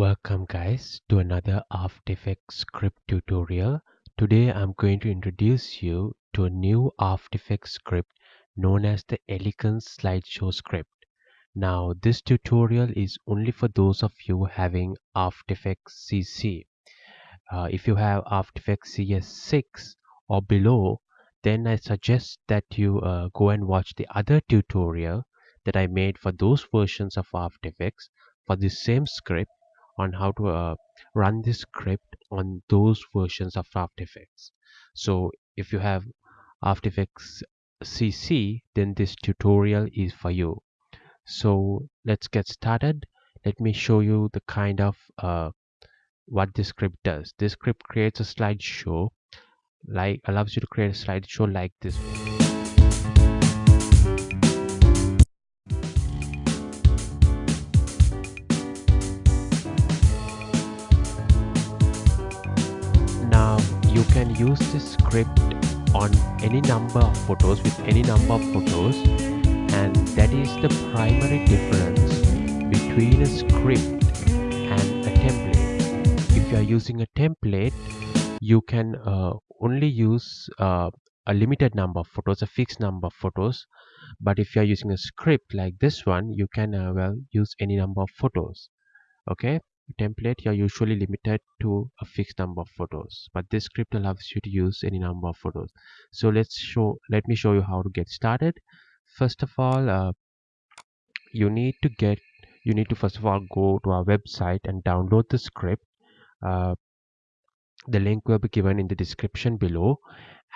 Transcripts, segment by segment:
Welcome guys to another After Effects script tutorial. Today I'm going to introduce you to a new After Effects script known as the Elegance Slideshow script. Now this tutorial is only for those of you having After Effects CC. Uh, if you have After Effects CS6 or below then I suggest that you uh, go and watch the other tutorial that I made for those versions of After Effects for the same script on how to uh, run this script on those versions of After Effects. So if you have After Effects CC, then this tutorial is for you. So let's get started. Let me show you the kind of uh, what this script does. This script creates a slideshow like allows you to create a slideshow like this. Can use this script on any number of photos with any number of photos and that is the primary difference between a script and a template. If you are using a template you can uh, only use uh, a limited number of photos a fixed number of photos. But if you are using a script like this one you can uh, well use any number of photos. Okay template you're usually limited to a fixed number of photos but this script allows you to use any number of photos. So let's show let me show you how to get started. First of all uh, you need to get you need to first of all go to our website and download the script. Uh, the link will be given in the description below.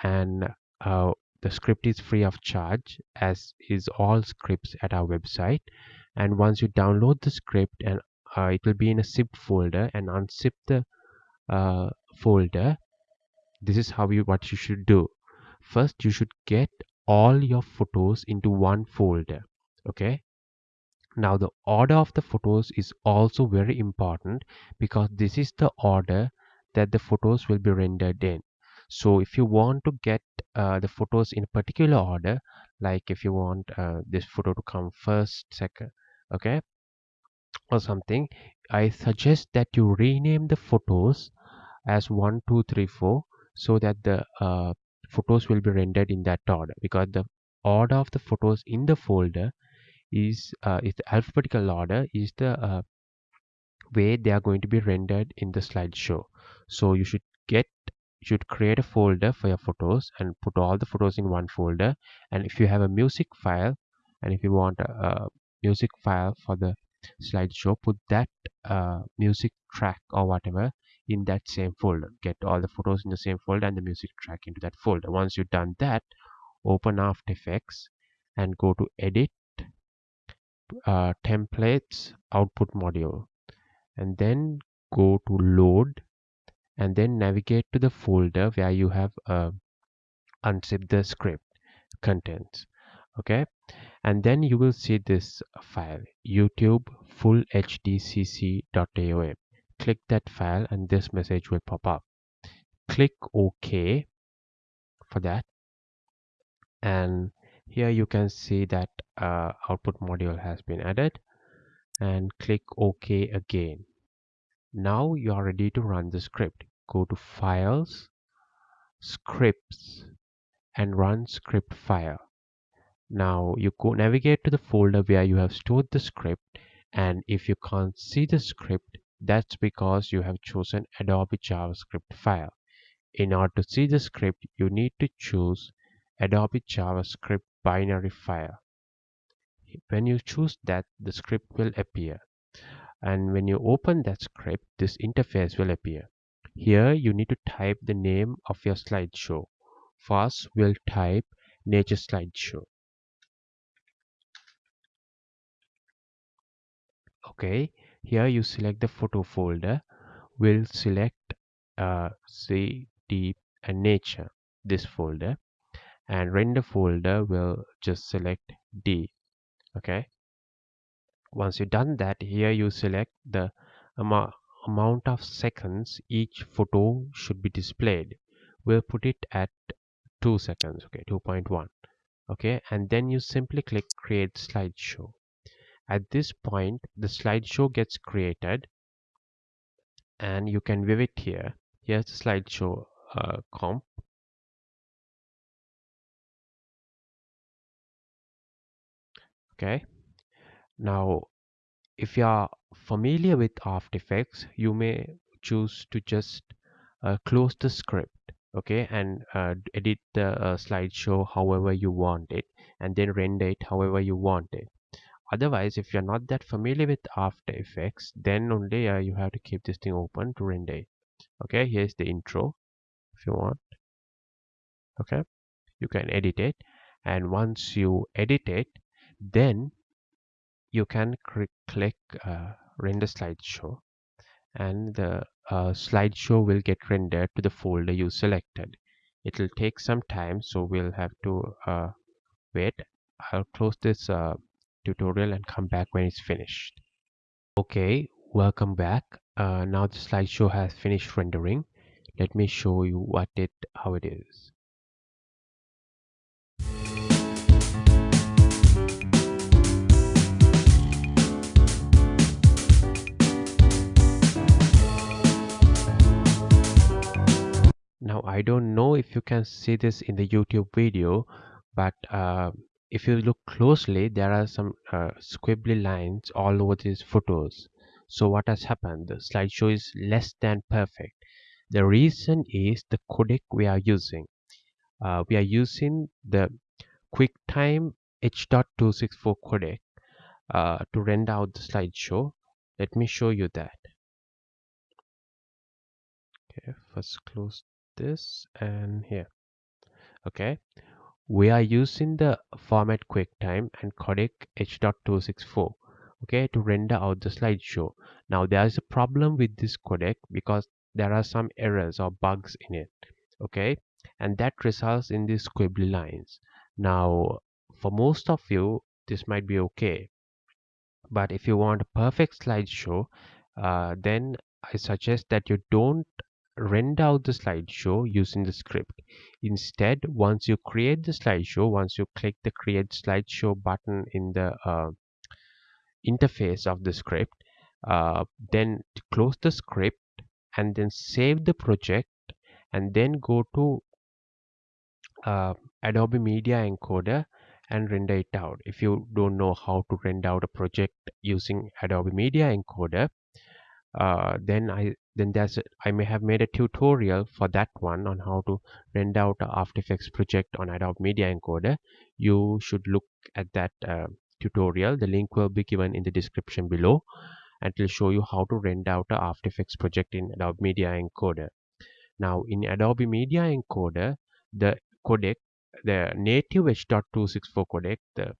And uh, the script is free of charge as is all scripts at our website. And once you download the script and uh, it will be in a zip folder and unzip the uh, folder. This is how you what you should do. First you should get all your photos into one folder okay? Now the order of the photos is also very important because this is the order that the photos will be rendered in. So if you want to get uh, the photos in a particular order like if you want uh, this photo to come first second okay or something i suggest that you rename the photos as 1 2 3 4 so that the uh, photos will be rendered in that order because the order of the photos in the folder is uh, is the alphabetical order is the uh, way they are going to be rendered in the slideshow. So you should get you should create a folder for your photos and put all the photos in one folder. And if you have a music file and if you want a, a music file for the slideshow put that uh, music track or whatever in that same folder. Get all the photos in the same folder and the music track into that folder. Once you've done that open after effects and go to edit uh, templates output module. And then go to load and then navigate to the folder where you have uh, unzip the script contents. Okay and then you will see this file youtube full hdcc.aom click that file and this message will pop up. Click ok for that. And here you can see that uh, output module has been added. And click ok again. Now you are ready to run the script. Go to files scripts and run script file now you go navigate to the folder where you have stored the script and if you can't see the script that's because you have chosen Adobe JavaScript file. In order to see the script you need to choose Adobe JavaScript binary file. When you choose that the script will appear and when you open that script this interface will appear. Here you need to type the name of your slideshow. First we'll type nature slideshow okay here you select the photo folder. We'll select uh, C, deep and nature this folder. And render folder will just select D okay? Once you've done that here you select the amount of seconds each photo should be displayed. We'll put it at 2 seconds okay 2.1 okay? And then you simply click create slideshow at this point, the slideshow gets created and you can view it here. Here's the slideshow uh, comp. Okay. Now if you are familiar with After Effects you may choose to just uh, close the script okay and uh, edit the uh, slideshow however you want it and then render it however you want it otherwise if you're not that familiar with after effects then only uh, you have to keep this thing open to render okay here's the intro if you want. Okay you can edit it. And once you edit it then you can click uh, render slideshow. And the uh, slideshow will get rendered to the folder you selected. It will take some time so we'll have to uh, wait. I'll close this uh, tutorial and come back when it's finished. Okay welcome back. Uh, now the slideshow has finished rendering. Let me show you what it how it is. Now I don't know if you can see this in the YouTube video but uh, if you look closely there are some uh, squibbly lines all over these photos. So what has happened? The slideshow is less than perfect. The reason is the codec we are using. Uh, we are using the QuickTime H.264 codec uh, to render out the slideshow. Let me show you that. Okay first close this and here. Okay we are using the format QuickTime and codec H.264 okay to render out the slideshow. Now there is a problem with this codec because there are some errors or bugs in it okay and that results in these squibbly lines. Now for most of you this might be okay but if you want a perfect slideshow uh, then I suggest that you don't render out the slideshow using the script. Instead, once you create the slideshow, once you click the create slideshow button in the uh, interface of the script, uh, then close the script and then save the project and then go to uh, Adobe Media Encoder and render it out. If you don't know how to render out a project using Adobe Media Encoder, uh, then I then there's I may have made a tutorial for that one on how to render out a After Effects project on Adobe Media Encoder. You should look at that uh, tutorial. The link will be given in the description below and it will show you how to render out a After Effects project in Adobe Media Encoder. Now in Adobe Media Encoder, the codec, the native H.264 codec, the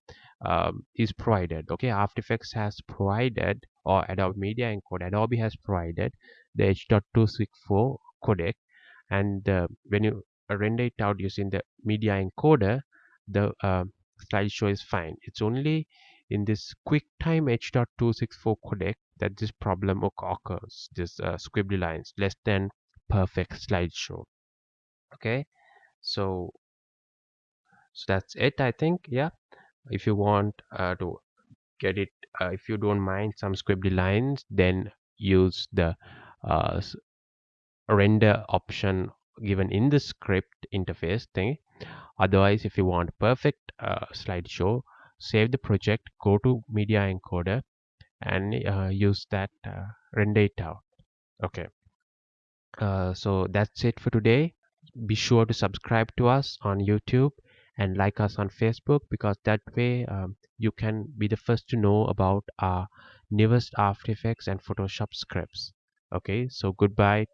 um, is provided. Okay, After Effects has provided or Adobe Media Encoder, Adobe has provided the H.264 codec and uh, when you render it out using the media encoder the uh, slideshow is fine. It's only in this QuickTime H.264 codec that this problem occurs this uh, squibbly lines less than perfect slideshow. Okay? So so that's it I think. Yeah? If you want uh, to get it uh, if you don't mind some squibbly lines then use the uh, render option given in the script interface thing. Otherwise if you want perfect uh, slideshow save the project go to media encoder and uh, use that uh, render it out. Okay. Uh, so that's it for today. Be sure to subscribe to us on youtube and like us on facebook because that way um, you can be the first to know about our newest after effects and photoshop scripts. Okay so goodbye